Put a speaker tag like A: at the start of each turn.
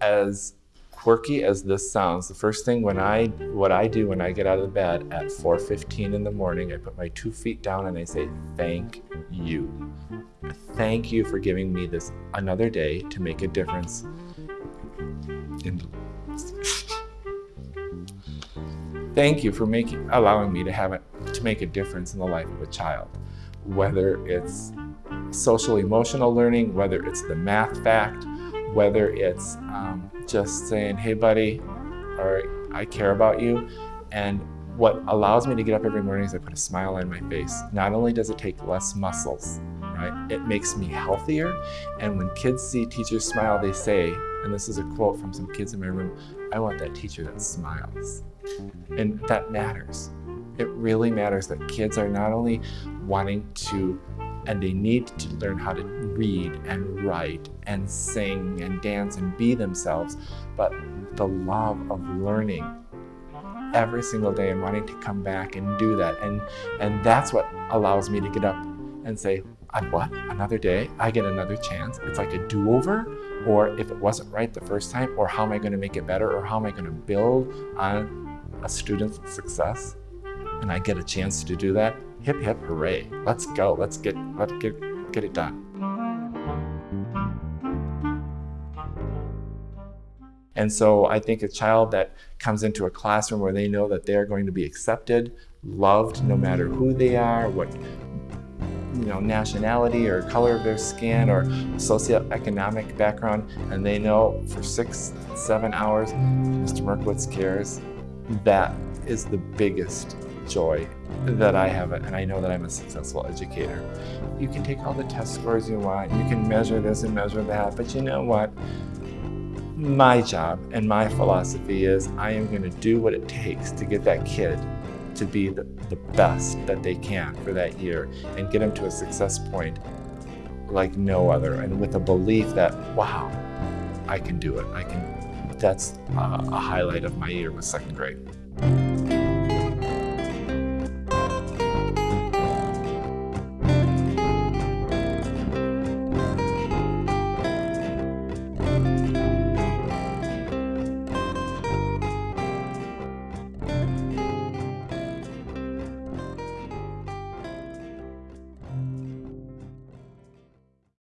A: As quirky as this sounds, the first thing when I, what I do when I get out of bed at 4.15 in the morning, I put my two feet down and I say, thank you. Thank you for giving me this another day to make a difference Thank you for making, allowing me to have it, to make a difference in the life of a child. Whether it's social emotional learning, whether it's the math fact, whether it's um, just saying, hey buddy, or I care about you. And what allows me to get up every morning is I put a smile on my face. Not only does it take less muscles, right? It makes me healthier. And when kids see teachers smile, they say, and this is a quote from some kids in my room, I want that teacher that smiles. And that matters. It really matters that kids are not only wanting to and they need to learn how to read and write and sing and dance and be themselves, but the love of learning every single day and wanting to come back and do that. And, and that's what allows me to get up and say, I what? Another day? I get another chance? It's like a do-over? Or if it wasn't right the first time, or how am I going to make it better? Or how am I going to build on a student's success? And I get a chance to do that hip hip hooray. Let's go. Let's get let's get get it done. And so I think a child that comes into a classroom where they know that they're going to be accepted, loved, no matter who they are, what you know, nationality or color of their skin or socioeconomic background, and they know for six, seven hours, Mr. Merkowitz cares, that is the biggest joy that I have and I know that I'm a successful educator. You can take all the test scores you want, you can measure this and measure that, but you know what? My job and my philosophy is I am going to do what it takes to get that kid to be the, the best that they can for that year and get them to a success point like no other and with a belief that, wow, I can do it. I can. That's a highlight of my year with second grade.